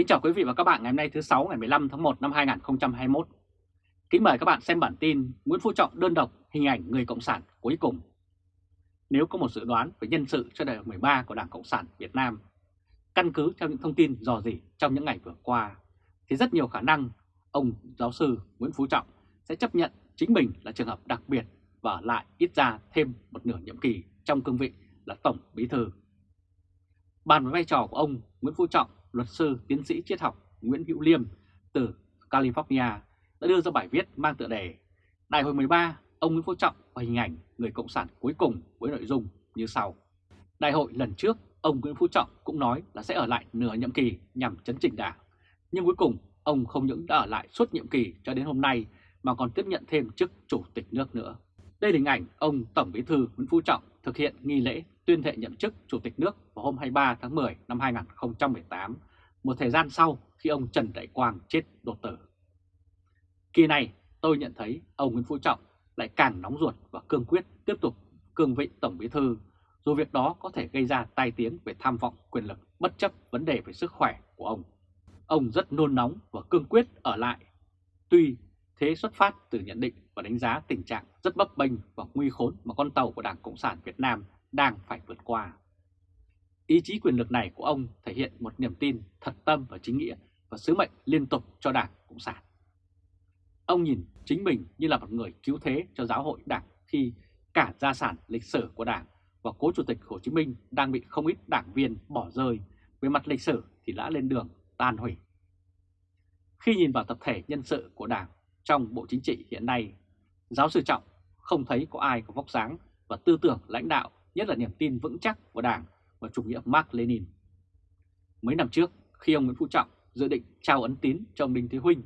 Kính chào quý vị và các bạn ngày hôm nay thứ 6 ngày 15 tháng 1 năm 2021. Kính mời các bạn xem bản tin Nguyễn Phú Trọng đơn độc hình ảnh người Cộng sản cuối cùng. Nếu có một dự đoán về nhân sự cho đại hội 13 của Đảng Cộng sản Việt Nam, căn cứ theo những thông tin dò dỉ trong những ngày vừa qua, thì rất nhiều khả năng ông giáo sư Nguyễn Phú Trọng sẽ chấp nhận chính mình là trường hợp đặc biệt và ở lại ít ra thêm một nửa nhiệm kỳ trong cương vị là Tổng Bí Thư. Bàn với vai trò của ông Nguyễn Phú Trọng luật sư tiến sĩ triết học Nguyễn Hữu Liêm từ California đã đưa ra bài viết mang tựa đề Đại hội 13, ông Nguyễn Phú Trọng và hình ảnh người Cộng sản cuối cùng với nội dung như sau. Đại hội lần trước, ông Nguyễn Phú Trọng cũng nói là sẽ ở lại nửa nhiệm kỳ nhằm chấn chỉnh đảng. Nhưng cuối cùng, ông không những đã ở lại suốt nhiệm kỳ cho đến hôm nay mà còn tiếp nhận thêm chức chủ tịch nước nữa. Đây là hình ảnh ông Tổng Bí thư Nguyễn Phú Trọng thực hiện nghi lễ tuyên thệ nhậm chức Chủ tịch nước vào hôm 23 tháng 10 năm 2018, một thời gian sau khi ông Trần Đại Quang chết đột tử. Kỳ này tôi nhận thấy ông Nguyễn Phú Trọng lại càng nóng ruột và cương quyết tiếp tục cương vị Tổng Bí Thư, dù việc đó có thể gây ra tai tiếng về tham vọng quyền lực bất chấp vấn đề về sức khỏe của ông. Ông rất nôn nóng và cương quyết ở lại, tuy thế xuất phát từ nhận định và đánh giá tình trạng rất bấp bênh và nguy khốn mà con tàu của Đảng Cộng sản Việt Nam đang phải vượt qua. Ý chí quyền lực này của ông thể hiện một niềm tin thật tâm và chính nghĩa và sứ mệnh liên tục cho Đảng Cộng sản. Ông nhìn chính mình như là một người cứu thế cho giáo hội Đảng khi cả gia sản lịch sử của Đảng và cố Chủ tịch Hồ Chí Minh đang bị không ít đảng viên bỏ rơi, về mặt lịch sử thì đã lên đường tan hủy. Khi nhìn vào tập thể nhân sự của Đảng trong Bộ Chính trị hiện nay, giáo sư Trọng không thấy có ai có vóc dáng và tư tưởng lãnh đạo nhất là niềm tin vững chắc của Đảng và chủ nghĩa Mark Lenin. Mấy năm trước, khi ông Nguyễn Phú Trọng dự định trao ấn tín cho ông Đinh Thế Huynh,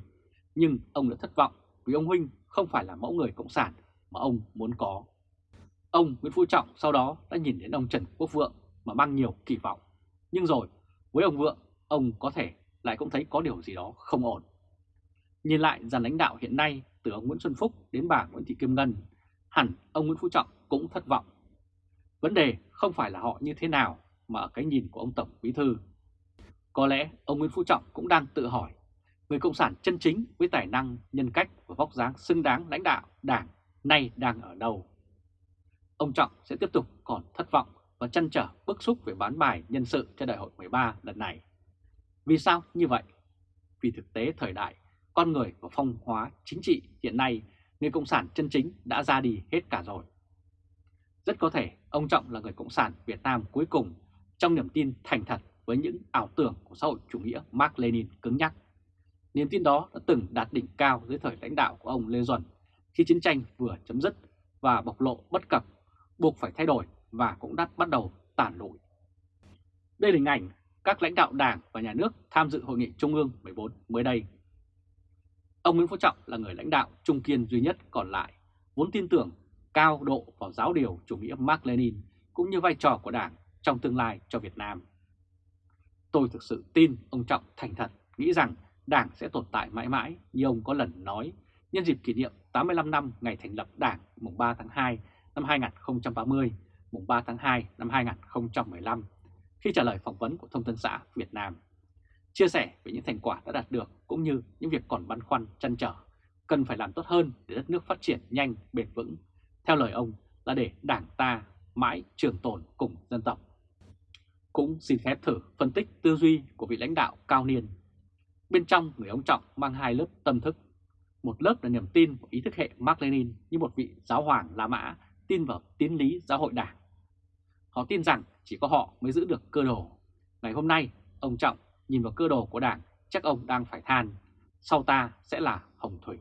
nhưng ông đã thất vọng vì ông Huynh không phải là mẫu người cộng sản mà ông muốn có. Ông Nguyễn Phú Trọng sau đó đã nhìn đến ông Trần Quốc Vượng mà mang nhiều kỳ vọng. Nhưng rồi, với ông Vượng, ông có thể lại cũng thấy có điều gì đó không ổn. Nhìn lại dàn lãnh đạo hiện nay từ ông Nguyễn Xuân Phúc đến bà Nguyễn Thị Kim Ngân, hẳn ông Nguyễn Phú Trọng cũng thất vọng Vấn đề không phải là họ như thế nào mà ở cái nhìn của ông Tổng Bí Thư. Có lẽ ông Nguyễn Phú Trọng cũng đang tự hỏi, người Cộng sản chân chính với tài năng, nhân cách và vóc dáng xứng đáng lãnh đạo đảng nay đang ở đâu? Ông Trọng sẽ tiếp tục còn thất vọng và chăn trở bức xúc về bán bài nhân sự cho đại hội 13 lần này. Vì sao như vậy? Vì thực tế thời đại, con người và phong hóa chính trị hiện nay, người Cộng sản chân chính đã ra đi hết cả rồi. Rất có thể ông Trọng là người Cộng sản Việt Nam cuối cùng trong niềm tin thành thật với những ảo tưởng của xã hội chủ nghĩa Mark Lenin cứng nhắc. Niềm tin đó đã từng đạt đỉnh cao dưới thời lãnh đạo của ông Lê Duẩn khi chiến tranh vừa chấm dứt và bộc lộ bất cập, buộc phải thay đổi và cũng đã bắt đầu tàn lụi. Đây là hình ảnh các lãnh đạo đảng và nhà nước tham dự hội nghị Trung ương 14 mới đây. Ông Nguyễn Phú Trọng là người lãnh đạo trung kiên duy nhất còn lại, vốn tin tưởng cao độ vào giáo điều chủ nghĩa Mark Lenin cũng như vai trò của Đảng trong tương lai cho Việt Nam. Tôi thực sự tin ông Trọng thành thật nghĩ rằng Đảng sẽ tồn tại mãi mãi như ông có lần nói nhân dịp kỷ niệm 85 năm ngày thành lập Đảng mùng 3 tháng 2 năm 2030, mùng 3 tháng 2 năm 2015 khi trả lời phỏng vấn của Thông tấn xã Việt Nam. Chia sẻ về những thành quả đã đạt được cũng như những việc còn băn khoăn chăn trở, cần phải làm tốt hơn để đất nước phát triển nhanh, bền vững theo lời ông là để đảng ta mãi trường tồn cùng dân tộc. Cũng xin phép thử phân tích tư duy của vị lãnh đạo cao niên. Bên trong người ông Trọng mang hai lớp tâm thức. Một lớp là niềm tin vào ý thức hệ Mark Lenin như một vị giáo hoàng La Mã tin vào tiến lý giáo hội đảng. Họ tin rằng chỉ có họ mới giữ được cơ đồ. Ngày hôm nay, ông Trọng nhìn vào cơ đồ của đảng chắc ông đang phải than. Sau ta sẽ là Hồng Thủy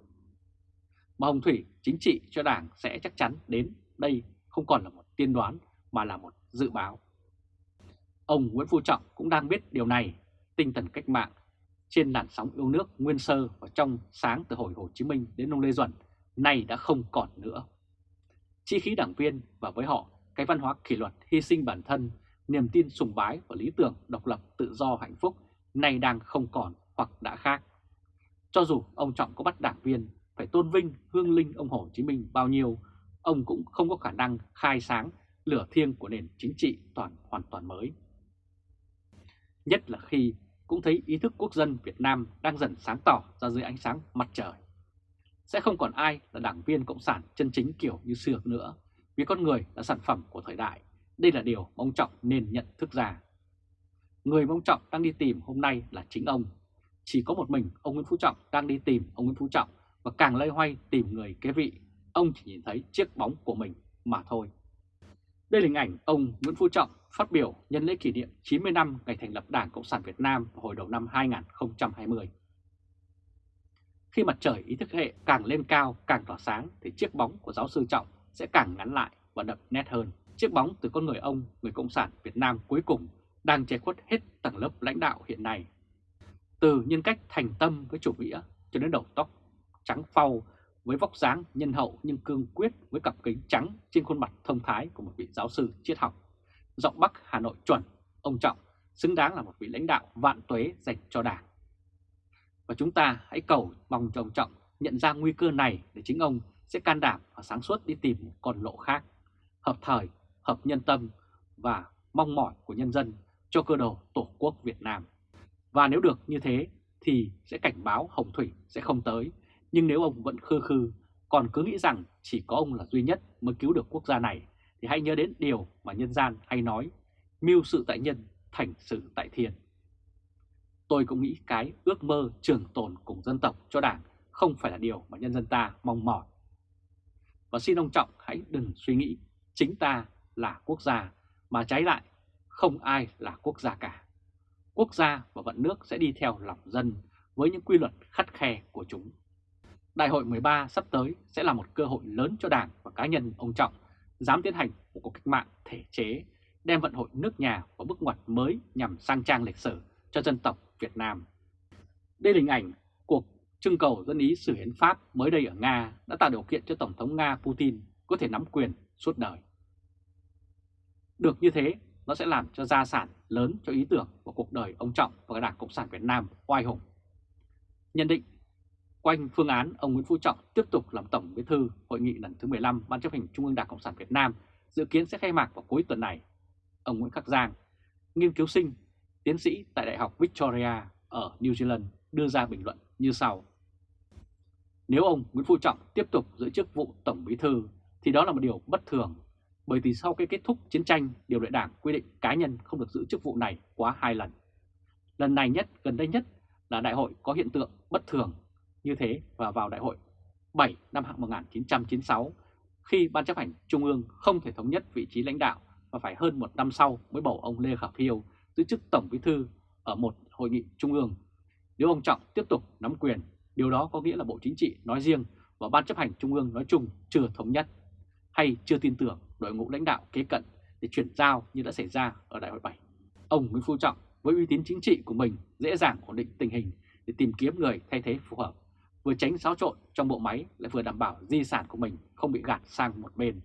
mà Hồng Thủy chính trị cho Đảng sẽ chắc chắn đến đây không còn là một tiên đoán mà là một dự báo. Ông Nguyễn Phú Trọng cũng đang biết điều này, tinh thần cách mạng trên làn sóng yêu nước nguyên sơ và trong sáng từ hồi Hồ Chí Minh đến ông Lê Duẩn nay đã không còn nữa. Chi khí đảng viên và với họ cái văn hóa kỷ luật hy sinh bản thân, niềm tin sùng bái và lý tưởng độc lập tự do hạnh phúc nay đang không còn hoặc đã khác. Cho dù ông Trọng có bắt đảng viên phải tôn vinh hương linh ông Hồ Chí Minh bao nhiêu, ông cũng không có khả năng khai sáng lửa thiêng của nền chính trị toàn hoàn toàn mới. Nhất là khi cũng thấy ý thức quốc dân Việt Nam đang dần sáng tỏ ra dưới ánh sáng mặt trời. Sẽ không còn ai là đảng viên Cộng sản chân chính kiểu như xưa nữa, vì con người là sản phẩm của thời đại. Đây là điều ông Trọng nên nhận thức ra. Người mong Trọng đang đi tìm hôm nay là chính ông. Chỉ có một mình ông Nguyễn Phú Trọng đang đi tìm ông Nguyễn Phú Trọng và càng lây hoay tìm người kế vị, ông chỉ nhìn thấy chiếc bóng của mình mà thôi. Đây là hình ảnh ông Nguyễn Phú Trọng phát biểu nhân lễ kỷ niệm 90 năm ngày thành lập Đảng Cộng sản Việt Nam hồi đầu năm 2020. Khi mặt trời ý thức hệ càng lên cao, càng tỏa sáng thì chiếc bóng của giáo sư Trọng sẽ càng ngắn lại và đậm nét hơn. Chiếc bóng từ con người ông, người Cộng sản Việt Nam cuối cùng đang che khuất hết tầng lớp lãnh đạo hiện nay. Từ nhân cách thành tâm với chủ nghĩa cho đến đầu tóc trắng phau với vóc dáng nhân hậu nhưng cương quyết với cặp kính trắng trên khuôn mặt thông thái của một vị giáo sư triết học. Giọng Bắc Hà Nội chuẩn, ông Trọng xứng đáng là một vị lãnh đạo vạn tuế dành cho Đảng. Và chúng ta hãy cầu mong cho ông Trọng nhận ra nguy cơ này để chính ông sẽ can đảm và sáng suốt đi tìm một con lộ khác, hợp thời, hợp nhân tâm và mong mỏi của nhân dân cho cơ đồ Tổ quốc Việt Nam. Và nếu được như thế thì sẽ cảnh báo Hồng Thủy sẽ không tới nhưng nếu ông vẫn khư khư, còn cứ nghĩ rằng chỉ có ông là duy nhất mới cứu được quốc gia này, thì hãy nhớ đến điều mà nhân gian hay nói, mưu sự tại nhân, thành sự tại thiên. Tôi cũng nghĩ cái ước mơ trường tồn cùng dân tộc cho đảng không phải là điều mà nhân dân ta mong mỏi. Và xin ông Trọng hãy đừng suy nghĩ chính ta là quốc gia, mà trái lại không ai là quốc gia cả. Quốc gia và vận nước sẽ đi theo lòng dân với những quy luật khắt khe của chúng. Đại hội 13 sắp tới sẽ là một cơ hội lớn cho Đảng và cá nhân ông Trọng dám tiến hành một cuộc cách mạng thể chế, đem vận hội nước nhà vào bước ngoặt mới nhằm sang trang lịch sử cho dân tộc Việt Nam. Đây là hình ảnh cuộc trưng cầu dân ý xử hiến pháp mới đây ở Nga đã tạo điều kiện cho Tổng thống Nga Putin có thể nắm quyền suốt đời. Được như thế, nó sẽ làm cho gia sản lớn cho ý tưởng của cuộc đời ông Trọng và Đảng Cộng sản Việt Nam oai hùng. Nhận định Quanh phương án ông Nguyễn Phú Trọng tiếp tục làm Tổng Bí thư Hội nghị lần thứ 15 Ban chấp hành Trung ương Đảng Cộng sản Việt Nam dự kiến sẽ khai mạc vào cuối tuần này. Ông Nguyễn Khắc Giang, nghiên cứu sinh, tiến sĩ tại Đại học Victoria ở New Zealand đưa ra bình luận như sau. Nếu ông Nguyễn Phú Trọng tiếp tục giữ chức vụ Tổng Bí thư thì đó là một điều bất thường, bởi vì sau cái kết thúc chiến tranh, điều lệ đảng quy định cá nhân không được giữ chức vụ này quá hai lần. Lần này nhất, gần đây nhất là đại hội có hiện tượng bất thường như thế và vào đại hội 7 năm 1996 khi Ban chấp hành Trung ương không thể thống nhất vị trí lãnh đạo và phải hơn một năm sau mới bầu ông Lê Khả Phiêu giữ chức Tổng Bí Thư ở một hội nghị Trung ương. Nếu ông Trọng tiếp tục nắm quyền, điều đó có nghĩa là Bộ Chính trị nói riêng và Ban chấp hành Trung ương nói chung chưa thống nhất hay chưa tin tưởng đội ngũ lãnh đạo kế cận để chuyển giao như đã xảy ra ở đại hội 7. Ông Nguyễn Phú Trọng với uy tín chính trị của mình dễ dàng ổn định tình hình để tìm kiếm người thay thế phù hợp vừa tránh xáo trộn trong bộ máy lại vừa đảm bảo di sản của mình không bị gạt sang một bên.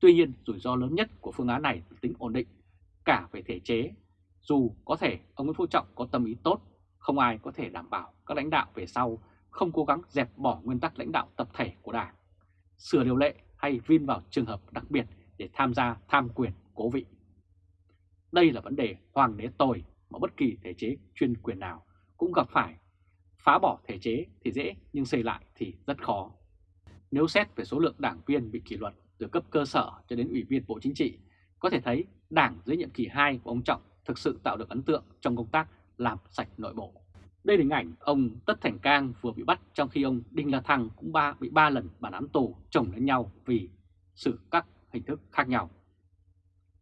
Tuy nhiên, rủi ro lớn nhất của phương án này là tính ổn định, cả về thể chế. Dù có thể ông Nguyễn Phú Trọng có tâm ý tốt, không ai có thể đảm bảo các lãnh đạo về sau không cố gắng dẹp bỏ nguyên tắc lãnh đạo tập thể của Đảng, sửa điều lệ hay vin vào trường hợp đặc biệt để tham gia tham quyền cố vị. Đây là vấn đề hoàng đế tồi mà bất kỳ thể chế chuyên quyền nào cũng gặp phải Phá bỏ thể chế thì dễ nhưng xây lại thì rất khó. Nếu xét về số lượng đảng viên bị kỷ luật từ cấp cơ sở cho đến ủy viên Bộ Chính trị, có thể thấy đảng dưới nhiệm kỳ 2 của ông Trọng thực sự tạo được ấn tượng trong công tác làm sạch nội bộ. Đây là hình ảnh ông Tất Thành Cang vừa bị bắt trong khi ông Đinh La Thăng cũng ba, bị 3 lần bản án tù chồng lên nhau vì xử các hình thức khác nhau.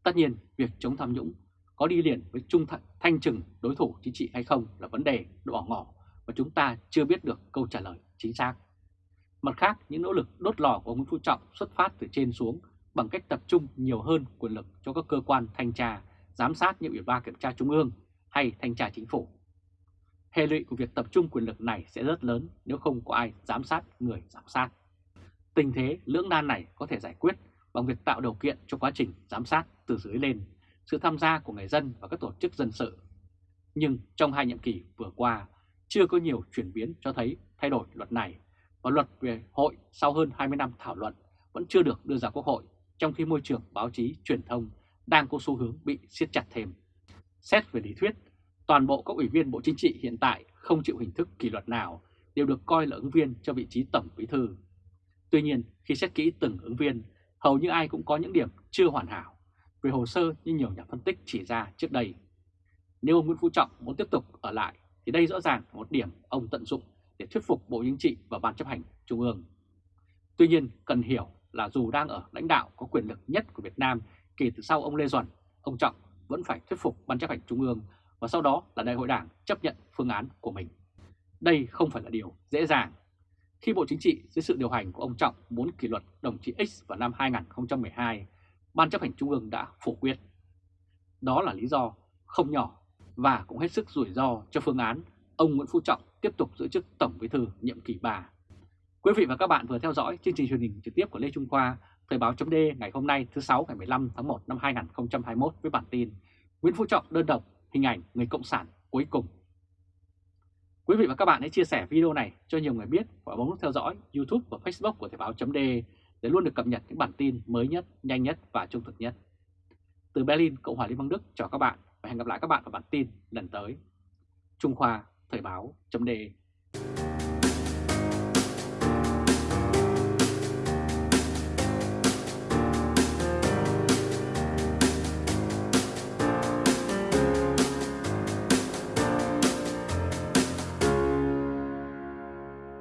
Tất nhiên, việc chống tham nhũng có đi liền với trung thanh trừng đối thủ chính trị hay không là vấn đề độ ngỏ và chúng ta chưa biết được câu trả lời chính xác. Mặt khác, những nỗ lực đốt lò của ông Nguyễn Phú Trọng xuất phát từ trên xuống bằng cách tập trung nhiều hơn quyền lực cho các cơ quan thanh tra, giám sát như Ủy ban Kiểm tra Trung ương hay Thanh tra Chính phủ. Hệ lụy của việc tập trung quyền lực này sẽ rất lớn nếu không có ai giám sát người giám sát. Tình thế lưỡng nan này có thể giải quyết bằng việc tạo điều kiện cho quá trình giám sát từ dưới lên, sự tham gia của người dân và các tổ chức dân sự. Nhưng trong hai nhiệm kỳ vừa qua, chưa có nhiều chuyển biến cho thấy thay đổi luật này và luật về hội sau hơn 20 năm thảo luận vẫn chưa được đưa ra Quốc hội, trong khi môi trường báo chí truyền thông đang có xu hướng bị siết chặt thêm. Xét về lý thuyết, toàn bộ các ủy viên Bộ Chính trị hiện tại không chịu hình thức kỷ luật nào đều được coi là ứng viên cho vị trí Tổng Bí Thư. Tuy nhiên, khi xét kỹ từng ứng viên, hầu như ai cũng có những điểm chưa hoàn hảo về hồ sơ như nhiều nhà phân tích chỉ ra trước đây. Nếu ông Nguyễn Phú Trọng muốn tiếp tục ở lại thì đây rõ ràng là một điểm ông tận dụng để thuyết phục Bộ Chính trị và Ban chấp hành Trung ương. Tuy nhiên, cần hiểu là dù đang ở lãnh đạo có quyền lực nhất của Việt Nam kể từ sau ông Lê Duẩn, ông Trọng vẫn phải thuyết phục Ban chấp hành Trung ương và sau đó là Đại hội Đảng chấp nhận phương án của mình. Đây không phải là điều dễ dàng. Khi Bộ Chính trị dưới sự điều hành của ông Trọng muốn kỷ luật đồng chí X vào năm 2012, Ban chấp hành Trung ương đã phủ quyết. Đó là lý do không nhỏ và cũng hết sức rủi ro cho phương án ông Nguyễn Phú Trọng tiếp tục giữ chức Tổng Bí thư nhiệm kỳ 3. Quý vị và các bạn vừa theo dõi chương trình truyền hình trực tiếp của Lê Trung Khoa, Thời báo chấm ngày hôm nay thứ 6 ngày 15 tháng 1 năm 2021 với bản tin Nguyễn Phú Trọng đơn độc, hình ảnh người Cộng sản cuối cùng. Quý vị và các bạn hãy chia sẻ video này cho nhiều người biết và bấm nút theo dõi YouTube và Facebook của Thời báo chấm để luôn được cập nhật những bản tin mới nhất, nhanh nhất và trung thực nhất. Từ Berlin, Cộng hòa Liên bang Đức chào các bạn và hẹn gặp lại các bạn ở bản tin lần tới. Trung Khoa Thời báo chấm